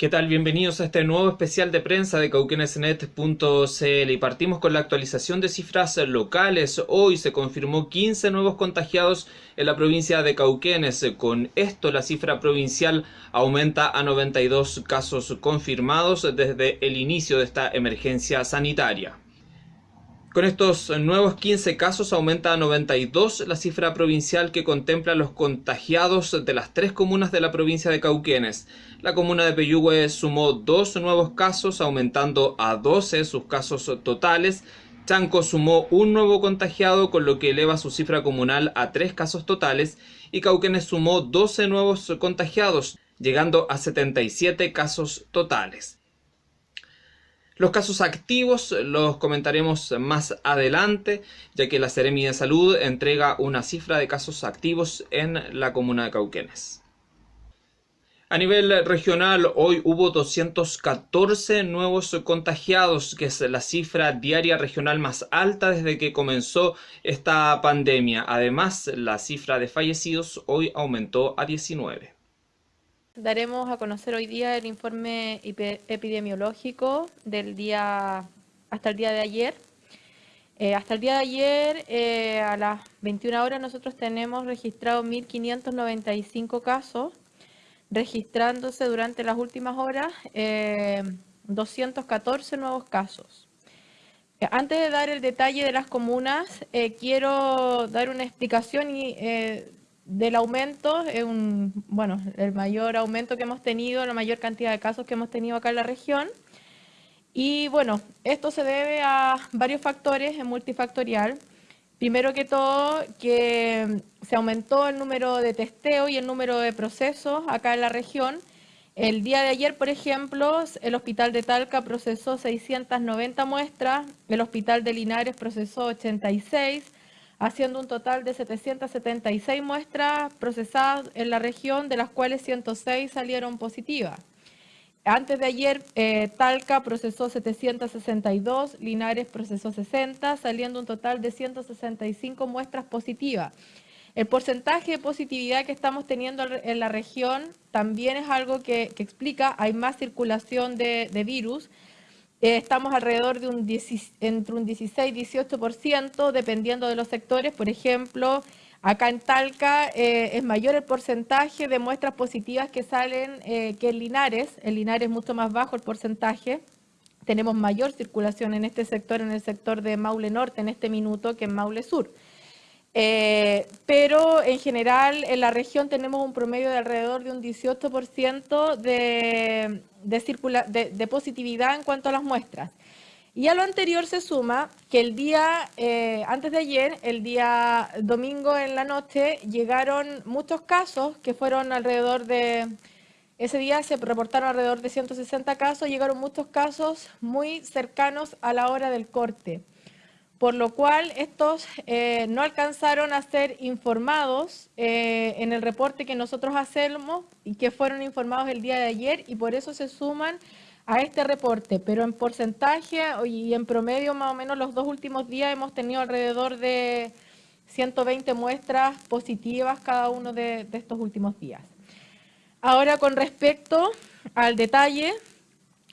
¿Qué tal? Bienvenidos a este nuevo especial de prensa de cauquenesnet.cl y partimos con la actualización de cifras locales. Hoy se confirmó 15 nuevos contagiados en la provincia de Cauquenes. Con esto la cifra provincial aumenta a 92 casos confirmados desde el inicio de esta emergencia sanitaria. Con estos nuevos 15 casos aumenta a 92 la cifra provincial que contempla los contagiados de las tres comunas de la provincia de Cauquenes. La comuna de Peyúgue sumó dos nuevos casos, aumentando a 12 sus casos totales. Chanco sumó un nuevo contagiado, con lo que eleva su cifra comunal a tres casos totales. Y Cauquenes sumó 12 nuevos contagiados, llegando a 77 casos totales. Los casos activos los comentaremos más adelante, ya que la Seremi de Salud entrega una cifra de casos activos en la comuna de Cauquenes. A nivel regional, hoy hubo 214 nuevos contagiados, que es la cifra diaria regional más alta desde que comenzó esta pandemia. Además, la cifra de fallecidos hoy aumentó a 19 daremos a conocer hoy día el informe epidemiológico del día hasta el día de ayer. Eh, hasta el día de ayer, eh, a las 21 horas, nosotros tenemos registrado 1.595 casos, registrándose durante las últimas horas 214 eh, nuevos casos. Antes de dar el detalle de las comunas, quiero dar una explicación y del aumento, es un, bueno, el mayor aumento que hemos tenido, la mayor cantidad de casos que hemos tenido acá en la región. Y bueno, esto se debe a varios factores, es multifactorial. Primero que todo, que se aumentó el número de testeo y el número de procesos acá en la región. El día de ayer, por ejemplo, el Hospital de Talca procesó 690 muestras, el Hospital de Linares procesó 86, haciendo un total de 776 muestras procesadas en la región, de las cuales 106 salieron positivas. Antes de ayer, eh, Talca procesó 762, Linares procesó 60, saliendo un total de 165 muestras positivas. El porcentaje de positividad que estamos teniendo en la región también es algo que, explica, hay más circulación de, virus, estamos alrededor de un entre un 16 y 18%, dependiendo de los sectores. Por ejemplo, acá en Talca eh, es mayor el porcentaje de muestras positivas que salen eh, que en Linares. En Linares es mucho más bajo el porcentaje. Tenemos mayor circulación en este sector, en el sector de Maule Norte en este minuto que en Maule Sur. Pero en general en la región tenemos un promedio de alrededor de un 18% de, de, de, positividad en cuanto a las muestras. Y a lo anterior se suma que el día, eh, antes de ayer, el día domingo en la noche, llegaron muchos casos que fueron alrededor de, ese día se reportaron alrededor de 160 casos, llegaron muchos casos muy cercanos a la hora del corte por lo cual estos eh, no alcanzaron a ser informados eh, en el reporte que nosotros hacemos y que fueron informados el día de ayer y por eso se suman a este reporte, pero en porcentaje y en promedio más o menos los dos últimos días hemos tenido alrededor de 120 muestras positivas cada uno de estos últimos días. Ahora con respecto al detalle,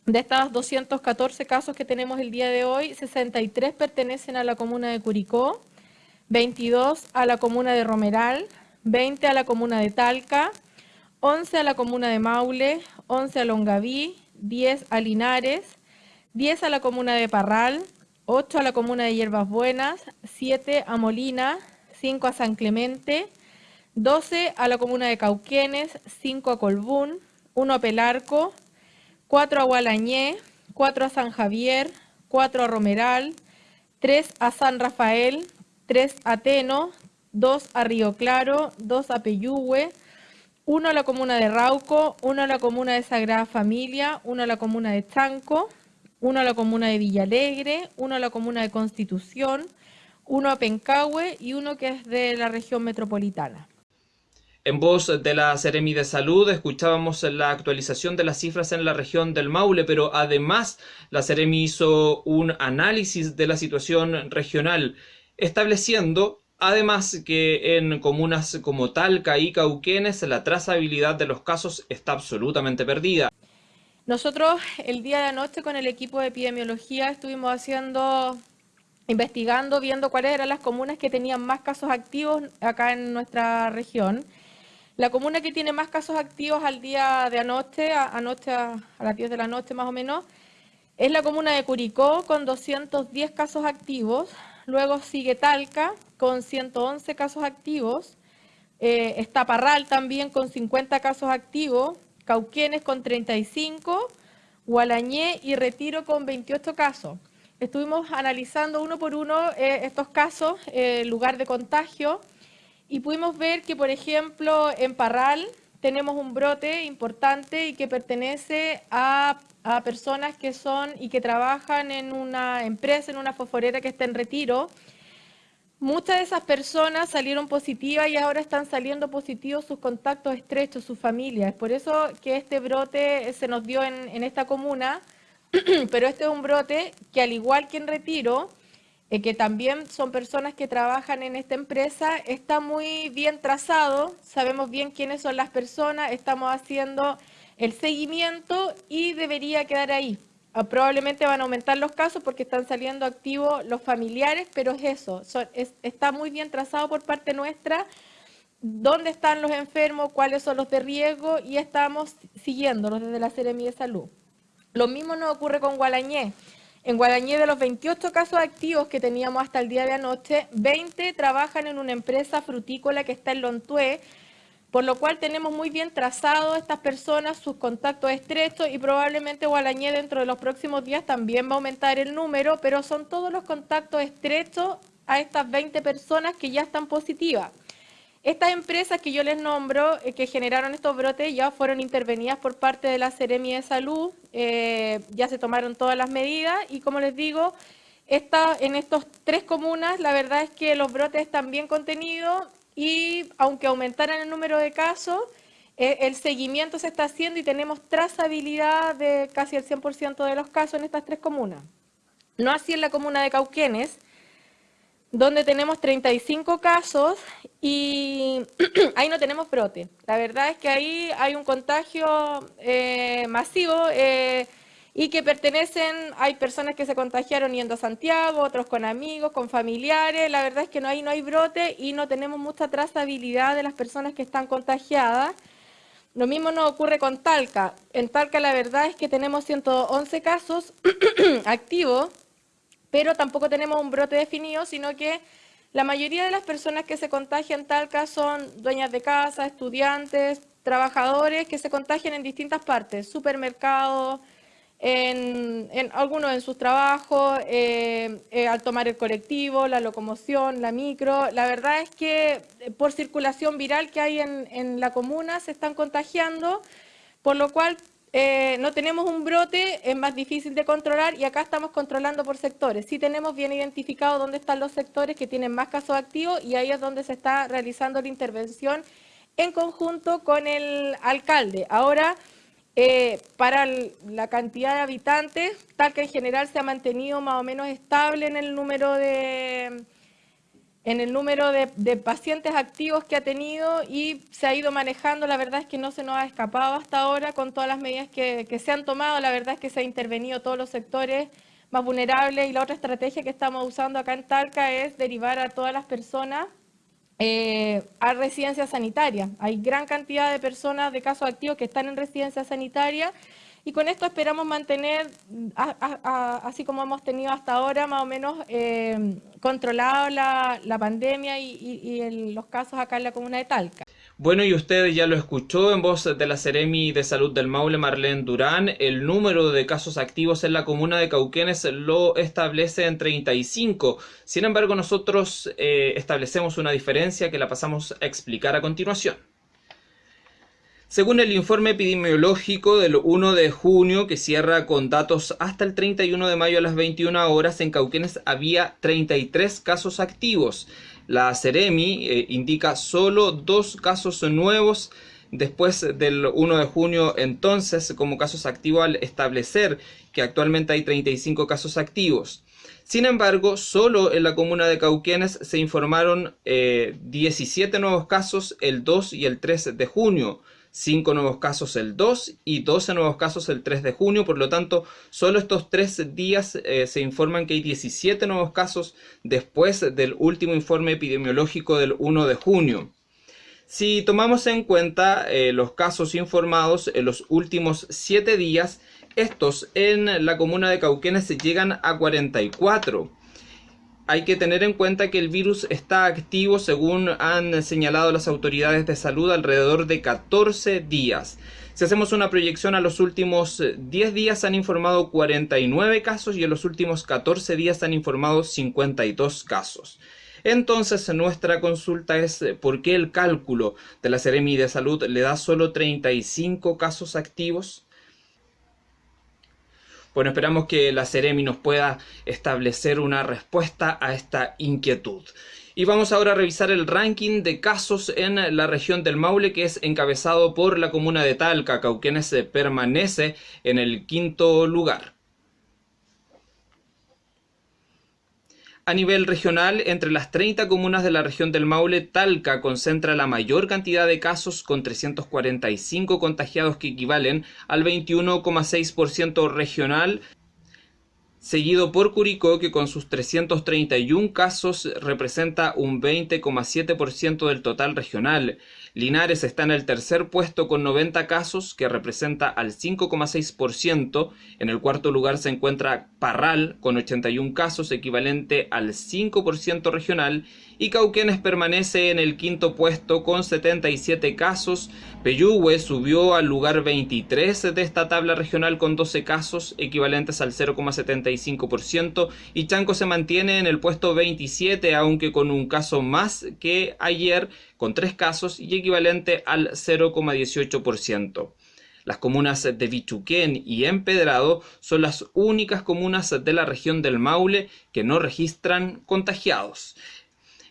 de estos 214 casos que tenemos el día de hoy, 63 pertenecen a la comuna de Curicó, 22 a la comuna de Romeral, 20 a la comuna de Talca, 11 a la comuna de Maule, 11 a Longaví, 10 a Linares, 10 a la comuna de Parral, 8 a la comuna de Hierbas Buenas, 7 a Molina, 5 a San Clemente, 12 a la comuna de Cauquenes, 5 a Colbún, 1 a Pelarco, 4 a Gualañé, 4 a San Javier, 4 a Romeral, 3 a San Rafael, 3 a Teno, 2 a Río Claro, 2 a Peyúgue, 1 a la comuna de Rauco, 1 a la comuna de Sagrada Familia, 1 a la comuna de Chanco, 1 a la comuna de Villalegre, 1 a la comuna de Constitución, 1 a Pencahue y 1 que es de la región metropolitana. En voz de la Seremi de Salud escuchábamos la actualización de las cifras en la región del Maule, pero además la Seremi hizo un análisis de la situación regional, estableciendo además que en comunas como Talca y Cauquenes la trazabilidad de los casos está absolutamente perdida. Nosotros el día de anoche con el equipo de epidemiología estuvimos haciendo, investigando, viendo cuáles eran las comunas que tenían más casos activos acá en nuestra región. La comuna que tiene más casos activos al día de anoche, anoche a, las 10 de la noche más o menos, es la comuna de Curicó con 210 casos activos. Luego sigue Talca con 111 casos activos. Eh, está Parral también con 50 casos activos. Cauquenes con 35, Gualañé y Retiro con 28 casos. Estuvimos analizando uno por uno eh, estos casos, eh, lugar de contagio, y pudimos ver que, por ejemplo, en Parral tenemos un brote importante y que pertenece a, a personas que son y que trabajan en una empresa, en una fosforera que está en retiro, Muchas de esas personas salieron positivas y ahora están saliendo positivos sus contactos estrechos, sus familias. Por eso que este brote se nos dio en, esta comuna, pero este es un brote que al igual que en Retiro, eh, que también son personas que trabajan en esta empresa, está muy bien trazado, sabemos bien quiénes son las personas, estamos haciendo el seguimiento y debería quedar ahí. Ah, probablemente van a aumentar los casos porque están saliendo activos los familiares, pero es eso, está muy bien trazado por parte nuestra dónde están los enfermos, cuáles son los de riesgo y estamos siguiéndolos desde la Seremi de Salud. Lo mismo nos ocurre con Gualañé. En Gualañé de los 28 casos activos que teníamos hasta el día de anoche, 20 trabajan en una empresa frutícola que está en Lontué, por lo cual tenemos muy bien trazado estas personas, sus contactos estrechos y probablemente Gualañé dentro de los próximos días también va a aumentar el número, pero son todos los contactos estrechos a estas 20 personas que ya están positivas. Estas empresas que yo les nombro, eh, que generaron estos brotes, ya fueron intervenidas por parte de la Seremi de Salud, eh, ya se tomaron todas las medidas y como les digo, esta, en estas tres comunas la verdad es que los brotes están bien contenidos y aunque aumentaran el número de casos, eh, el seguimiento se está haciendo y tenemos trazabilidad de casi el 100% de los casos en estas tres comunas. No así en la comuna de Cauquenes, donde tenemos 35 casos y ahí no tenemos brote. La verdad es que ahí hay un contagio eh, masivo. Eh, y que pertenecen, hay personas que se contagiaron yendo a Santiago, otros con amigos, con familiares, la verdad es que no hay, no hay brote y no tenemos mucha trazabilidad de las personas que están contagiadas. Lo mismo nos ocurre con Talca. En Talca la verdad es que tenemos 111 casos activos, pero tampoco tenemos un brote definido, sino que la mayoría de las personas que se contagian en Talca son dueñas de casa, estudiantes, trabajadores que se contagian en distintas partes, supermercados, en, algunos en sus trabajos, eh, eh, al tomar el colectivo, la locomoción, la micro. La verdad es que eh, por circulación viral que hay en, la comuna se están contagiando, por lo cual no tenemos un brote, es más difícil de controlar y acá estamos controlando por sectores. Sí tenemos bien identificado dónde están los sectores que tienen más casos activos y ahí es donde se está realizando la intervención en conjunto con el alcalde. Ahora... Eh, para la cantidad de habitantes, tal que en general se ha mantenido más o menos estable en el número de, en el número de, pacientes activos que ha tenido y se ha ido manejando, la verdad es que no se nos ha escapado hasta ahora con todas las medidas que, se han tomado, la verdad es que se ha intervenido todos los sectores más vulnerables y la otra estrategia que estamos usando acá en Talca es derivar a todas las personas eh, a residencia sanitaria. Hay gran cantidad de personas de casos activos que están en residencia sanitaria y con esto esperamos mantener, así como hemos tenido hasta ahora, más o menos eh, controlado la, pandemia y, los casos acá en la comuna de Talca. Bueno, y usted ya lo escuchó en voz de la Seremi de Salud del Maule, Marlene Durán. El número de casos activos en la comuna de Cauquenes lo establece en 35. Sin embargo, nosotros eh, establecemos una diferencia que la pasamos a explicar a continuación. Según el informe epidemiológico del 1 de junio, que cierra con datos hasta el 31 de mayo a las 21 horas, en Cauquenes había 33 casos activos. La Ceremi eh, indica solo dos casos nuevos después del 1 de junio entonces como casos activos al establecer que actualmente hay 35 casos activos. Sin embargo, solo en la comuna de Cauquenes se informaron 17 eh, nuevos casos el 2 y el 3 de junio, 5 nuevos casos el 2 y 12 nuevos casos el 3 de junio. Por lo tanto, solo estos tres días eh, se informan que hay 17 nuevos casos después del último informe epidemiológico del 1 de junio. Si tomamos en cuenta eh, los casos informados en los últimos 7 días, estos en la comuna de Cauquenes llegan a 44 hay que tener en cuenta que el virus está activo, según han señalado las autoridades de salud, alrededor de 14 días. Si hacemos una proyección a los últimos 10 días han informado 49 casos y en los últimos 14 días han informado 52 casos. Entonces nuestra consulta es ¿por qué el cálculo de la Seremi de Salud le da solo 35 casos activos? Bueno, esperamos que la Ceremi nos pueda establecer una respuesta a esta inquietud. Y vamos ahora a revisar el ranking de casos en la región del Maule, que es encabezado por la comuna de Talca. Cauquenes permanece en el quinto lugar. A nivel regional, entre las 30 comunas de la región del Maule, Talca concentra la mayor cantidad de casos con 345 contagiados que equivalen al 21,6% regional seguido por Curicó que con sus 331 casos representa un 20,7% del total regional. Linares está en el tercer puesto con 90 casos que representa al 5,6%. En el cuarto lugar se encuentra Parral con 81 casos equivalente al 5% regional y Cauquenes permanece en el quinto puesto con 77 casos. Peyúgue subió al lugar 23 de esta tabla regional con 12 casos equivalentes al 0,75% y Chanco se mantiene en el puesto 27 aunque con un caso más que ayer con 3 casos y equivalente al 0,18%. Las comunas de Bichuquén y Empedrado son las únicas comunas de la región del Maule que no registran contagiados.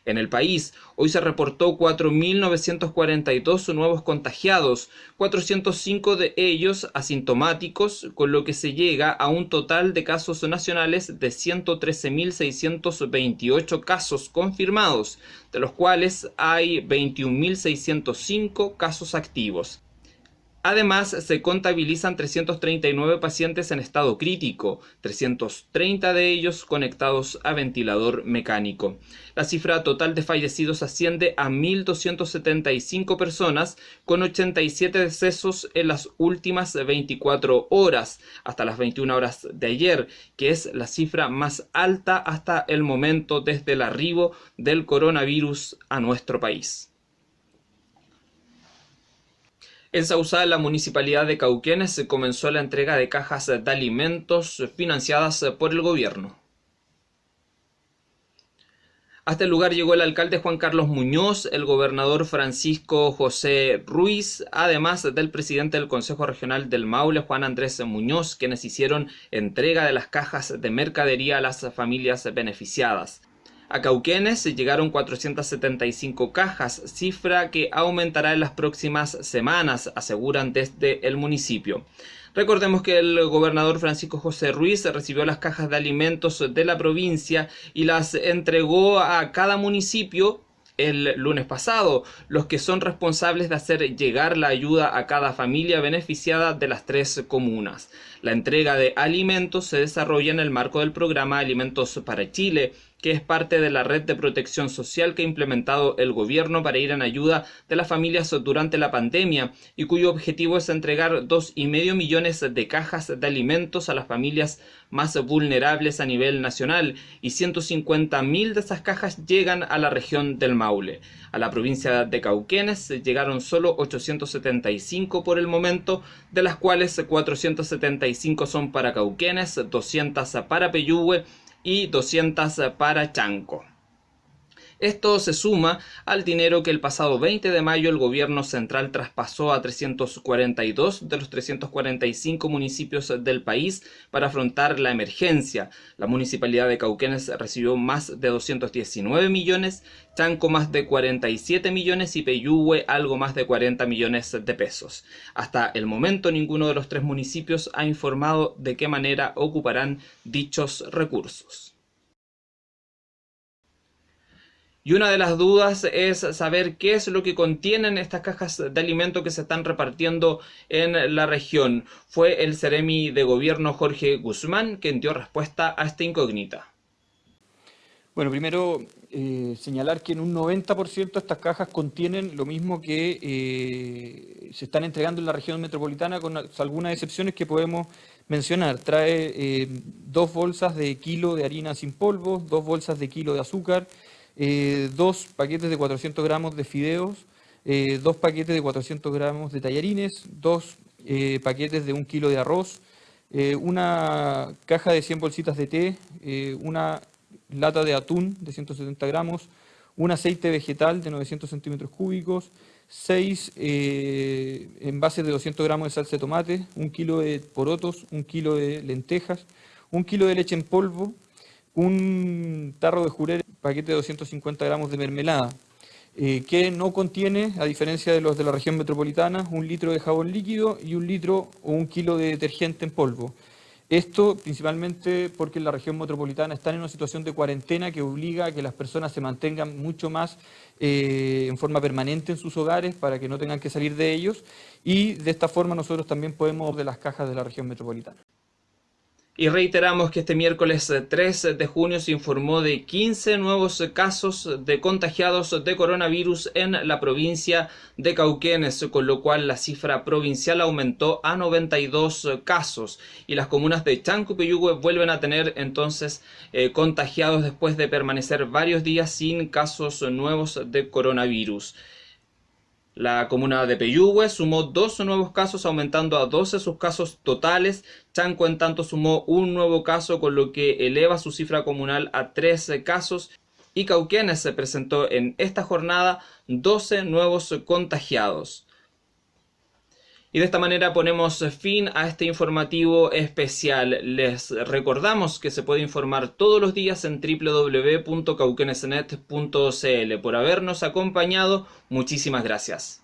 En el país, hoy se reportó 4.942 nuevos contagiados, 405 de ellos asintomáticos, con lo que se llega a un total de casos nacionales de 113.628 casos confirmados, de los cuales hay 21.605 casos activos. Además, se contabilizan 339 pacientes en estado crítico, 330 de ellos conectados a ventilador mecánico. La cifra total de fallecidos asciende a 1.275 personas, con 87 decesos en las últimas 24 horas, hasta las 21 horas de ayer, que es la cifra más alta hasta el momento desde el arribo del coronavirus a nuestro país. En Sausal, la municipalidad de Cauquenes comenzó la entrega de cajas de alimentos financiadas por el gobierno. Hasta el lugar llegó el alcalde Juan Carlos Muñoz, el gobernador Francisco José Ruiz, además del presidente del Consejo Regional del Maule, Juan Andrés Muñoz, quienes hicieron entrega de las cajas de mercadería a las familias beneficiadas. A Cauquenes llegaron 475 cajas, cifra que aumentará en las próximas semanas, aseguran desde el municipio. Recordemos que el gobernador Francisco José Ruiz recibió las cajas de alimentos de la provincia y las entregó a cada municipio el lunes pasado, los que son responsables de hacer llegar la ayuda a cada familia beneficiada de las tres comunas. La entrega de alimentos se desarrolla en el marco del programa Alimentos para Chile, que es parte de la red de protección social que ha implementado el gobierno para ir en ayuda de las familias durante la pandemia y cuyo objetivo es entregar dos y medio millones de cajas de alimentos a las familias más vulnerables a nivel nacional y 150 mil de esas cajas llegan a la región del Maule. A la provincia de Cauquenes llegaron solo 875 por el momento, de las cuales 475 son para Cauquenes, 200 para Peyúgue y 200 para Chanco. Esto se suma al dinero que el pasado 20 de mayo el gobierno central traspasó a 342 de los 345 municipios del país para afrontar la emergencia. La municipalidad de Cauquenes recibió más de 219 millones, Chanco más de 47 millones y Peyúgue algo más de 40 millones de pesos. Hasta el momento ninguno de los tres municipios ha informado de qué manera ocuparán dichos recursos. Y una de las dudas es saber qué es lo que contienen estas cajas de alimento que se están repartiendo en la región. Fue el Ceremi de Gobierno Jorge Guzmán quien dio respuesta a esta incógnita. Bueno, primero eh, señalar que en un 90% estas cajas contienen lo mismo que eh, se están entregando en la región metropolitana, con algunas excepciones que podemos mencionar. Trae eh, dos bolsas de kilo de harina sin polvo, dos bolsas de kilo de azúcar, dos paquetes de 400 gramos de fideos, dos paquetes de 400 gramos de tallarines, dos paquetes de un kilo de arroz, una caja de 100 bolsitas de té, una lata de atún de 170 gramos, un aceite vegetal de 900 centímetros cúbicos, 6 eh, envases de 200 gramos de salsa de tomate, un kilo de porotos, un kilo de lentejas, un kilo de leche en polvo, un tarro de jurel, paquete de 250 gramos de mermelada, eh, que no contiene, a diferencia de los de la región metropolitana, un litro de jabón líquido y un litro o un kilo de detergente en polvo. Esto principalmente porque en la región metropolitana están en una situación de cuarentena que obliga a que las personas se mantengan mucho más eh, en forma permanente en sus hogares para que no tengan que salir de ellos y de esta forma nosotros también podemos de las cajas de la región metropolitana. Y reiteramos que este miércoles 3 eh, de junio se informó de 15 nuevos casos de contagiados de coronavirus en la provincia de Cauquenes, con lo cual la cifra provincial aumentó a 92 casos. Y las comunas de Chanco y Peyúgue vuelven a tener entonces eh, contagiados después de permanecer varios días sin casos nuevos de coronavirus. La comuna de Peyúgue sumó dos nuevos casos, aumentando a 12 sus casos totales. Chanco, en tanto, sumó un nuevo caso, con lo que eleva su cifra comunal a 13 casos. Y Cauquenes se presentó en esta jornada 12 nuevos contagiados. Y de esta manera ponemos fin a este informativo especial. Les recordamos que se puede informar todos los días en www.cauquenesnet.cl. Por habernos acompañado, muchísimas gracias.